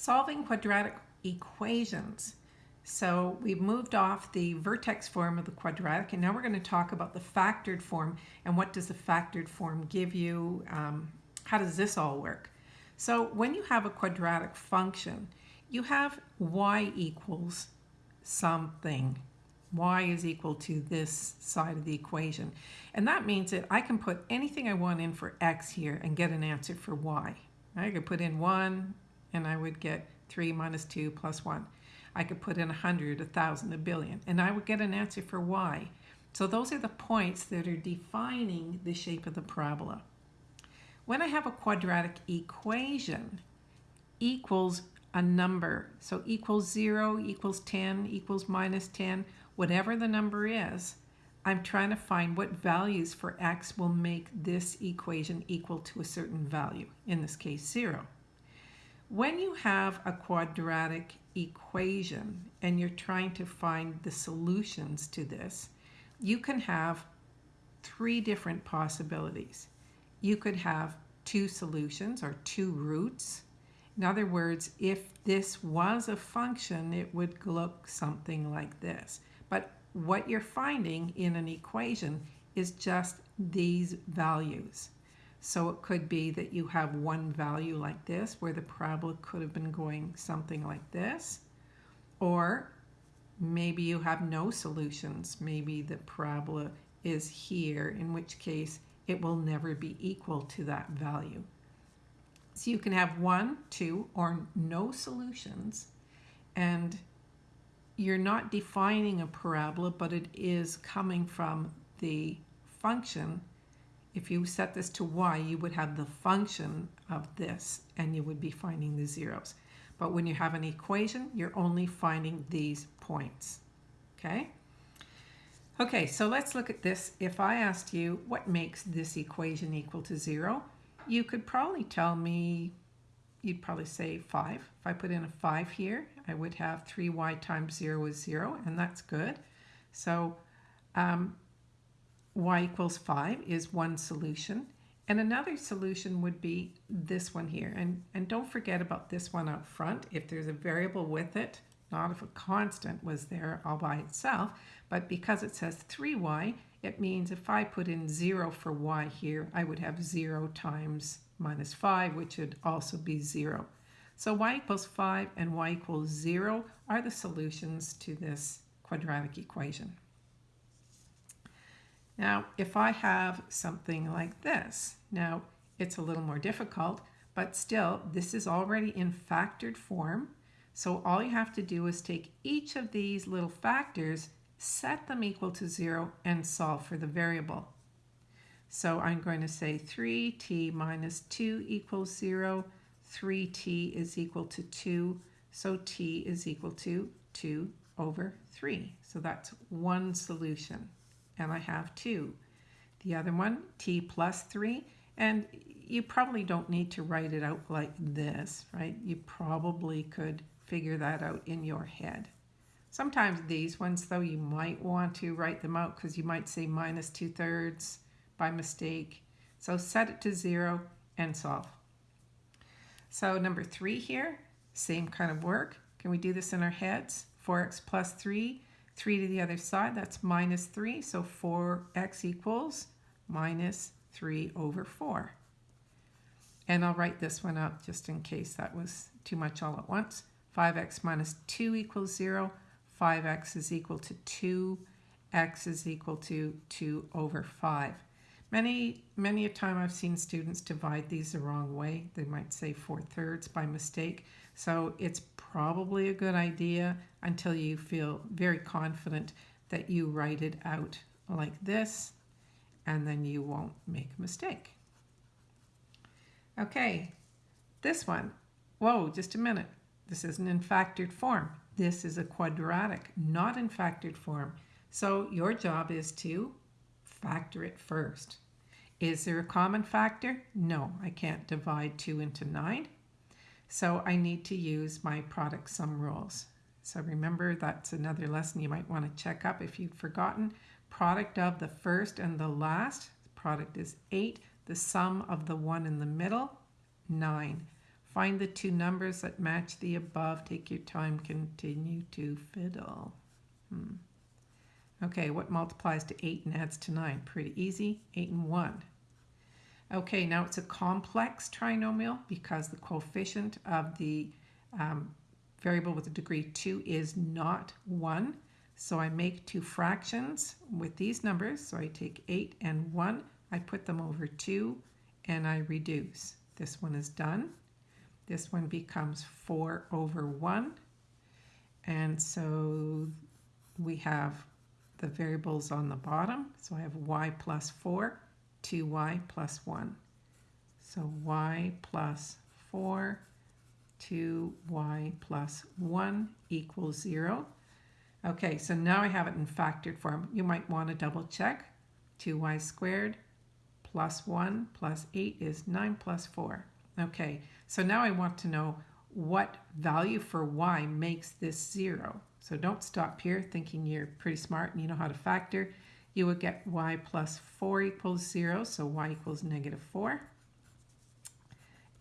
solving quadratic equations. So we've moved off the vertex form of the quadratic and now we're going to talk about the factored form and what does the factored form give you, um, how does this all work. So when you have a quadratic function, you have y equals something. y is equal to this side of the equation. And that means that I can put anything I want in for x here and get an answer for y. I could put in 1 and I would get 3 minus 2 plus 1. I could put in 100, 1,000, a billion, and I would get an answer for y. So those are the points that are defining the shape of the parabola. When I have a quadratic equation, equals a number. So equals 0, equals 10, equals minus 10, whatever the number is, I'm trying to find what values for x will make this equation equal to a certain value, in this case 0. When you have a quadratic equation and you're trying to find the solutions to this, you can have three different possibilities. You could have two solutions or two roots. In other words, if this was a function, it would look something like this. But what you're finding in an equation is just these values. So it could be that you have one value like this where the parabola could have been going something like this. Or maybe you have no solutions. Maybe the parabola is here, in which case it will never be equal to that value. So you can have one, two, or no solutions. And you're not defining a parabola, but it is coming from the function if you set this to y, you would have the function of this and you would be finding the zeros. But when you have an equation, you're only finding these points, okay? Okay, so let's look at this. If I asked you what makes this equation equal to zero, you could probably tell me, you'd probably say five. If I put in a five here, I would have 3y times zero is zero, and that's good. So um, y equals 5 is one solution. And another solution would be this one here. And, and don't forget about this one up front. If there's a variable with it, not if a constant was there all by itself, but because it says 3y, it means if I put in 0 for y here, I would have 0 times minus 5, which would also be 0. So y equals 5 and y equals 0 are the solutions to this quadratic equation. Now, if I have something like this, now it's a little more difficult, but still, this is already in factored form. So all you have to do is take each of these little factors, set them equal to zero, and solve for the variable. So I'm going to say 3t minus 2 equals 0. 3t is equal to 2. So t is equal to 2 over 3. So that's one solution and I have 2. The other one, t plus 3, and you probably don't need to write it out like this, right? You probably could figure that out in your head. Sometimes these ones, though, you might want to write them out because you might say minus 2 thirds by mistake. So set it to 0 and solve. So number 3 here, same kind of work. Can we do this in our heads? 4x plus 3 3 to the other side, that's minus 3. So 4x equals minus 3 over 4. And I'll write this one up just in case that was too much all at once. 5x minus 2 equals 0. 5x is equal to 2. x is equal to 2 over 5. Many, many a time I've seen students divide these the wrong way. They might say 4 thirds by mistake. So it's probably a good idea until you feel very confident that you write it out like this and then you won't make a mistake. Okay, this one. Whoa, just a minute. This isn't in factored form. This is a quadratic, not in factored form. So your job is to factor it first. Is there a common factor? No, I can't divide 2 into 9. So I need to use my product sum rules. So remember, that's another lesson you might want to check up if you've forgotten. Product of the first and the last, product is 8. The sum of the one in the middle, 9. Find the two numbers that match the above. Take your time. Continue to fiddle. Hmm. Okay, what multiplies to 8 and adds to 9? Pretty easy. 8 and 1. Okay, now it's a complex trinomial because the coefficient of the um, variable with a degree 2 is not 1. So I make two fractions with these numbers. So I take 8 and 1, I put them over 2, and I reduce. This one is done. This one becomes 4 over 1. And so we have the variables on the bottom. So I have y plus 4, 2y plus 1. So y plus 4, 2y plus 1 equals 0. Okay, so now I have it in factored form. You might want to double check. 2y squared plus 1 plus 8 is 9 plus 4. Okay, so now I want to know what value for y makes this 0. So don't stop here thinking you're pretty smart and you know how to factor. You would get y plus 4 equals 0, so y equals negative 4.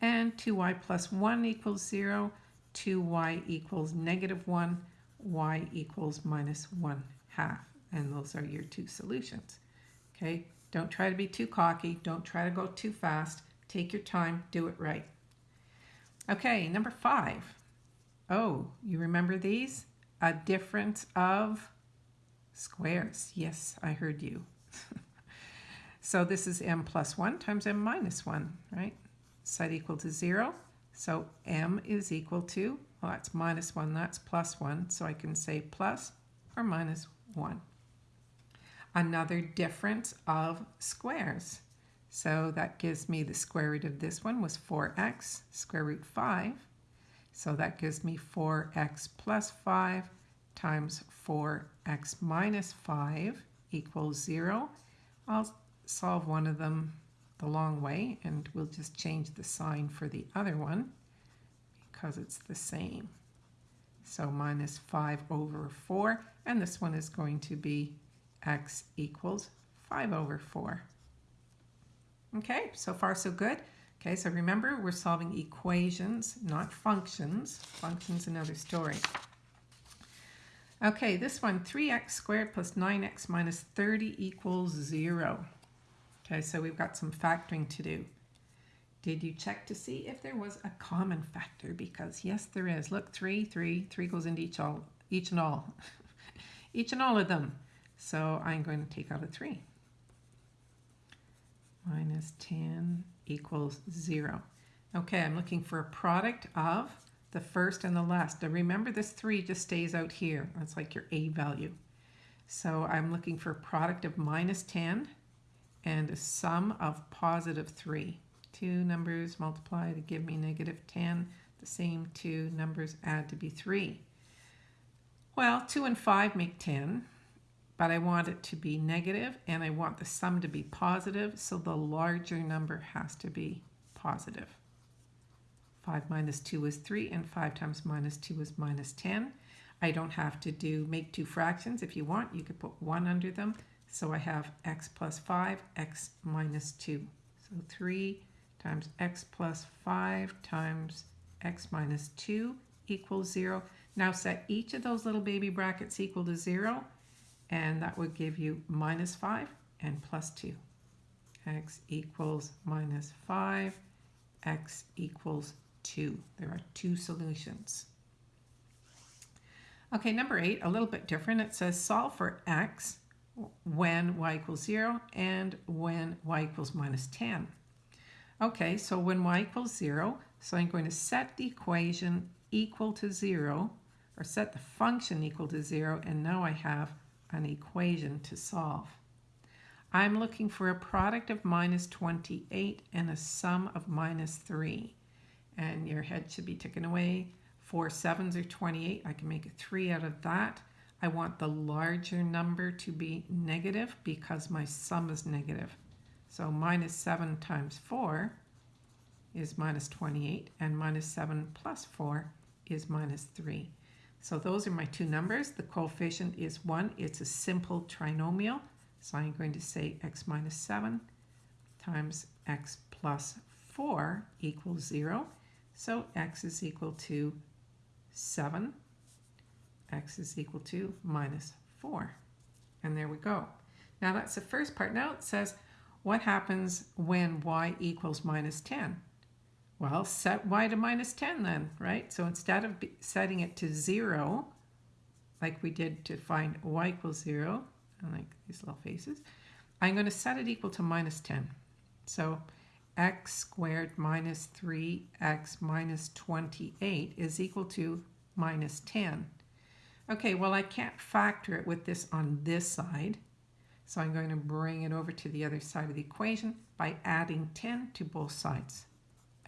And 2y plus 1 equals 0, 2y equals negative 1, y equals minus 1 half. And those are your two solutions. Okay, don't try to be too cocky. Don't try to go too fast. Take your time, do it right. Okay, number five. Oh, you remember these? A difference of squares. Yes, I heard you. so this is m plus 1 times m minus 1, right? Set equal to 0. So m is equal to, well, that's minus 1, that's plus 1. So I can say plus or minus 1. Another difference of squares. So that gives me the square root of this one was 4x, square root 5. So that gives me 4x plus 5 times 4x minus 5 equals 0. I'll solve one of them the long way and we'll just change the sign for the other one because it's the same. So minus 5 over 4 and this one is going to be x equals 5 over 4. Okay, so far so good. Okay, so remember we're solving equations, not functions. Functions another story. Okay, this one, 3x squared plus 9x minus 30 equals 0. Okay, so we've got some factoring to do. Did you check to see if there was a common factor? Because yes, there is. Look, 3, 3, 3 goes into each, all, each and all. each and all of them. So I'm going to take out a 3 minus 10 equals 0. Okay, I'm looking for a product of the first and the last. Now remember this 3 just stays out here. That's like your A value. So I'm looking for a product of minus 10 and a sum of positive 3. Two numbers multiply to give me negative 10. The same two numbers add to be 3. Well, 2 and 5 make 10 but I want it to be negative and I want the sum to be positive, so the larger number has to be positive. 5 minus 2 is 3 and 5 times minus 2 is minus 10. I don't have to do make two fractions. If you want, you could put 1 under them. So I have x plus 5, x minus 2. So 3 times x plus 5 times x minus 2 equals 0. Now set each of those little baby brackets equal to 0 and that would give you minus 5 and plus 2. x equals minus 5, x equals 2. There are two solutions. Okay, number 8, a little bit different. It says solve for x when y equals 0 and when y equals minus 10. Okay, so when y equals 0, so I'm going to set the equation equal to 0, or set the function equal to 0, and now I have an equation to solve. I'm looking for a product of minus 28 and a sum of minus 3. And your head should be taken away. Four sevens are 28. I can make a 3 out of that. I want the larger number to be negative because my sum is negative. So minus 7 times 4 is minus 28, and minus 7 plus 4 is minus 3. So those are my two numbers. The coefficient is 1. It's a simple trinomial. So I'm going to say x minus 7 times x plus 4 equals 0. So x is equal to 7. x is equal to minus 4. And there we go. Now that's the first part. Now it says, what happens when y equals minus 10? Well, set y to minus 10 then, right? So instead of setting it to 0, like we did to find y equals 0, I like these little faces, I'm going to set it equal to minus 10. So x squared minus 3x minus 28 is equal to minus 10. Okay, well I can't factor it with this on this side. So I'm going to bring it over to the other side of the equation by adding 10 to both sides.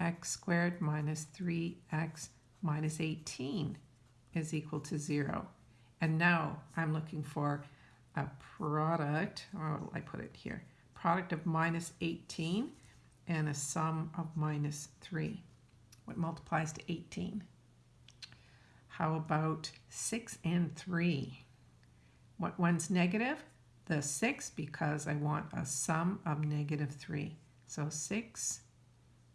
X squared minus 3x minus 18 is equal to 0. And now I'm looking for a product, or will I put it here? Product of minus 18 and a sum of minus 3. What multiplies to 18? How about 6 and 3? What one's negative? The 6 because I want a sum of negative 3. So 6,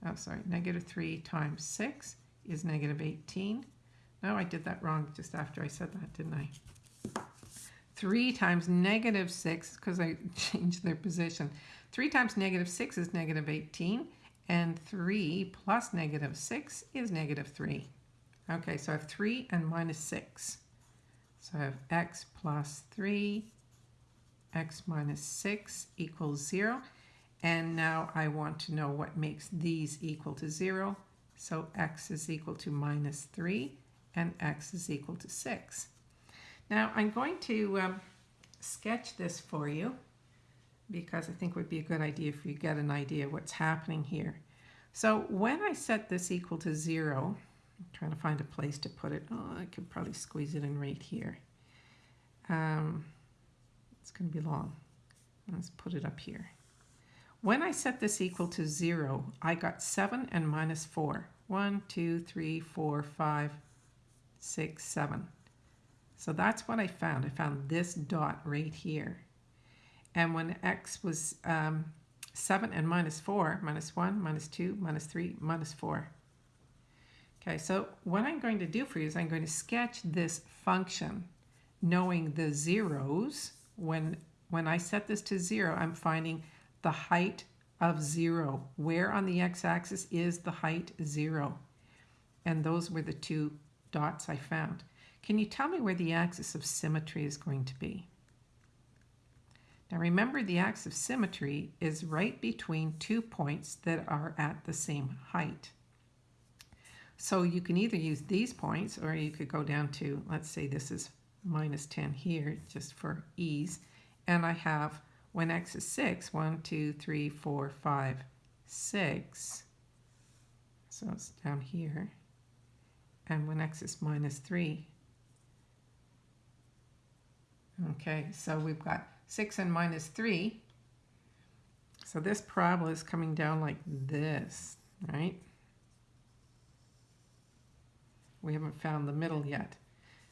oh sorry, negative 3 times 6 is negative 18. No, I did that wrong just after I said that, didn't I? 3 times negative 6, because I changed their position. 3 times negative 6 is negative 18, and 3 plus negative 6 is negative 3. Okay, so I have 3 and minus 6. So I have x plus 3, x minus 6 equals 0. And now I want to know what makes these equal to 0. So x is equal to minus 3, and x is equal to 6. Now I'm going to um, sketch this for you because I think it would be a good idea if you get an idea what's happening here. So when I set this equal to zero, I'm trying to find a place to put it. Oh, I could probably squeeze it in right here. Um, it's going to be long. Let's put it up here. When I set this equal to zero, I got seven and minus four. One, two, three, four, five, six, seven. So that's what I found. I found this dot right here. And when x was um, 7 and minus 4, minus 1, minus 2, minus 3, minus 4. Okay, so what I'm going to do for you is I'm going to sketch this function knowing the zeros. When, when I set this to 0, I'm finding the height of 0. Where on the x-axis is the height 0? And those were the two dots I found. Can you tell me where the axis of symmetry is going to be? Now remember the axis of symmetry is right between two points that are at the same height. So you can either use these points or you could go down to, let's say this is minus 10 here just for ease. And I have when x is 6, 1, 2, 3, 4, 5, 6. So it's down here. And when x is minus 3, Okay, so we've got 6 and minus 3. So this parabola is coming down like this, right? We haven't found the middle yet.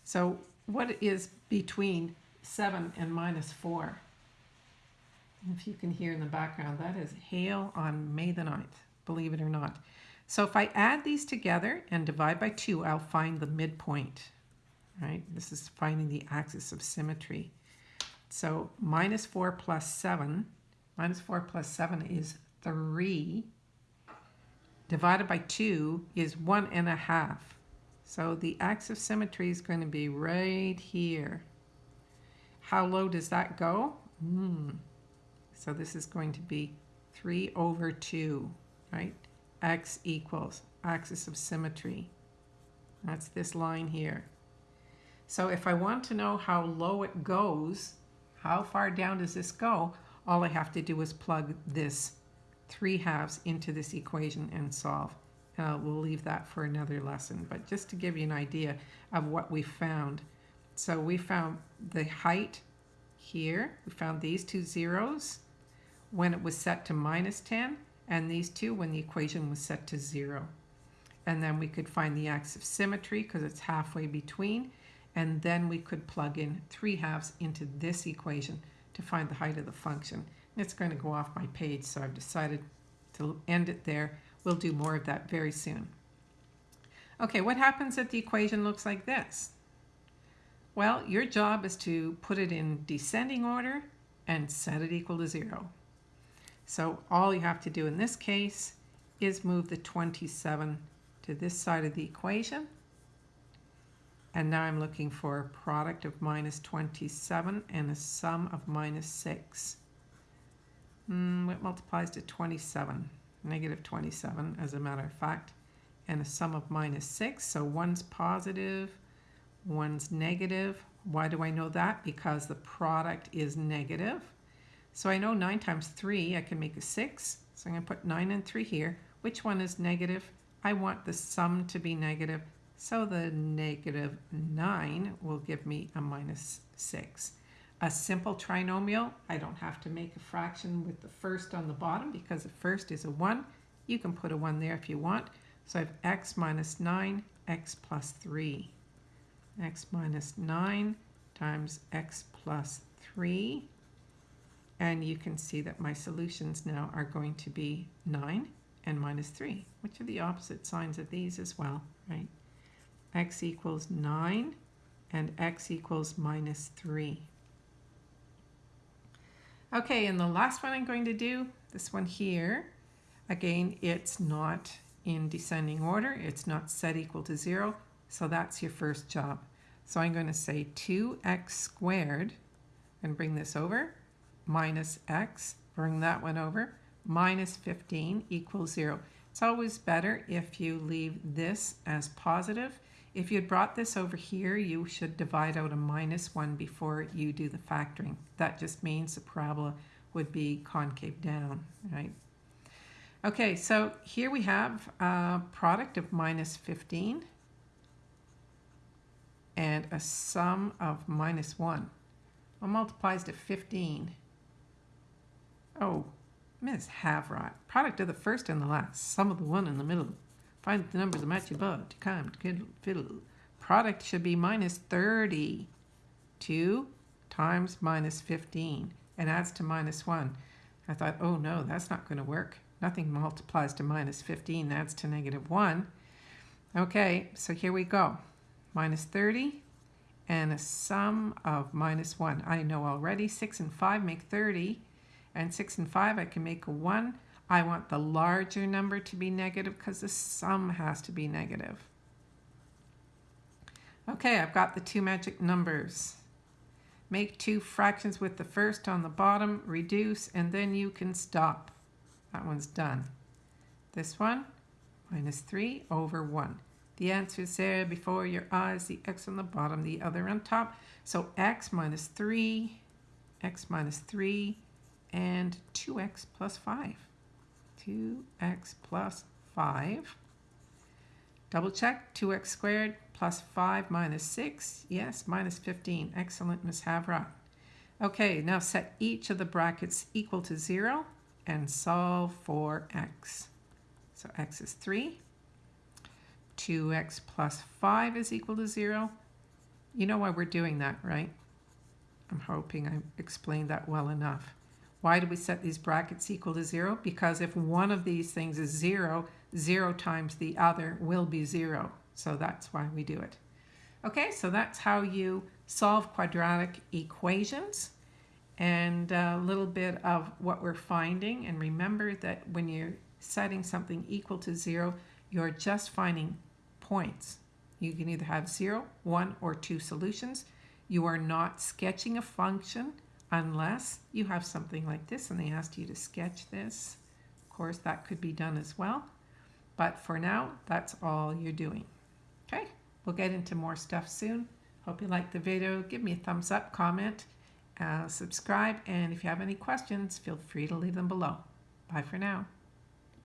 So what is between 7 and minus 4? If you can hear in the background, that is hail on May the 9th, believe it or not. So if I add these together and divide by 2, I'll find the midpoint right? This is finding the axis of symmetry. So minus 4 plus 7, minus 4 plus 7 is 3, divided by 2 is 1 and a half. So the axis of symmetry is going to be right here. How low does that go? Mm. So this is going to be 3 over 2, right? X equals axis of symmetry. That's this line here. So if I want to know how low it goes, how far down does this go, all I have to do is plug this 3 halves into this equation and solve. Uh, we'll leave that for another lesson, but just to give you an idea of what we found. So we found the height here, we found these two zeros when it was set to minus 10, and these two when the equation was set to 0. And then we could find the axis of symmetry because it's halfway between, and then we could plug in 3 halves into this equation to find the height of the function. It's going to go off my page, so I've decided to end it there. We'll do more of that very soon. Okay, what happens if the equation looks like this? Well, your job is to put it in descending order and set it equal to zero. So all you have to do in this case is move the 27 to this side of the equation. And now I'm looking for a product of minus 27 and a sum of minus 6. Mm, what multiplies to 27? Negative 27, as a matter of fact. And a sum of minus 6. So one's positive, one's negative. Why do I know that? Because the product is negative. So I know 9 times 3, I can make a 6. So I'm going to put 9 and 3 here. Which one is negative? I want the sum to be negative. So the negative 9 will give me a minus 6. A simple trinomial, I don't have to make a fraction with the first on the bottom because the first is a 1. You can put a 1 there if you want. So I have x minus 9, x plus 3. x minus 9 times x plus 3. And you can see that my solutions now are going to be 9 and minus 3, which are the opposite signs of these as well, right? x equals 9 and x equals minus 3. Okay, and the last one I'm going to do, this one here, again, it's not in descending order. It's not set equal to 0, so that's your first job. So I'm going to say 2x squared, and bring this over, minus x, bring that one over, minus 15 equals 0. It's always better if you leave this as positive. If you had brought this over here, you should divide out a minus 1 before you do the factoring. That just means the parabola would be concave down, right? Okay, so here we have a product of minus 15 and a sum of minus 1. What multiplies to 15? Oh, Miss Havrot. Product of the first and the last. Sum of the one in the middle. Find the numbers that match above. To come to fiddle. Product should be minus 30. 2 times minus 15. And adds to minus 1. I thought, oh no, that's not going to work. Nothing multiplies to minus 15. Adds to negative 1. Okay, so here we go. Minus 30 and a sum of minus 1. I know already 6 and 5 make 30 and 6 and 5 I can make a 1. I want the larger number to be negative because the sum has to be negative. Okay, I've got the two magic numbers. Make two fractions with the first on the bottom, reduce, and then you can stop. That one's done. This one, minus 3 over 1. The answer is there before your eyes, the x on the bottom, the other on top. So x minus 3, x minus 3 and 2x plus 5. 2x plus 5. Double check, 2x squared plus 5 minus 6. Yes, minus 15. Excellent, Miss Havra. Okay, now set each of the brackets equal to 0 and solve for x. So x is 3. 2x plus 5 is equal to 0. You know why we're doing that, right? I'm hoping I explained that well enough. Why do we set these brackets equal to 0? Because if one of these things is 0, 0 times the other will be 0. So that's why we do it. Okay, so that's how you solve quadratic equations and a little bit of what we're finding. And remember that when you're setting something equal to 0, you're just finding points. You can either have zero, one, or 2 solutions. You are not sketching a function unless you have something like this and they asked you to sketch this. Of course, that could be done as well. But for now, that's all you're doing. Okay, we'll get into more stuff soon. Hope you liked the video. Give me a thumbs up, comment, uh, subscribe, and if you have any questions, feel free to leave them below. Bye for now.